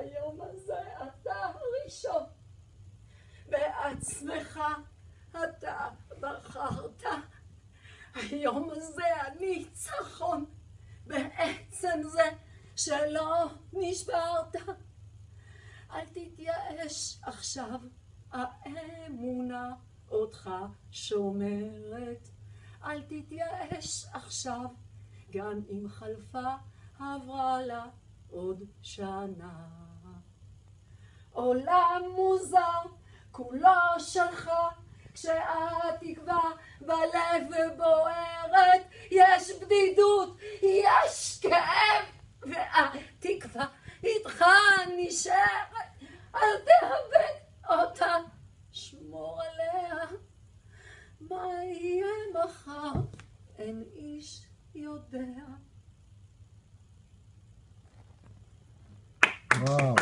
היום הזה אתה הראשון, בעצמך אתה בחרת. היום הזה הניצחון, בעצם זה שלא נשברת. אל תתייאש עכשיו, האמונה אותך שומרת. אל תתייאש עכשיו, גם אם חלפה עברה לה עוד שנה. עולם מוזר, כולו שלך, כשהתקווה בלב בוערת, יש בדידות, יש כאב, והתקווה איתך נשארת. אל תאבד אותה, שמור עליה. מה יהיה מחר, אין איש יודע. Wow.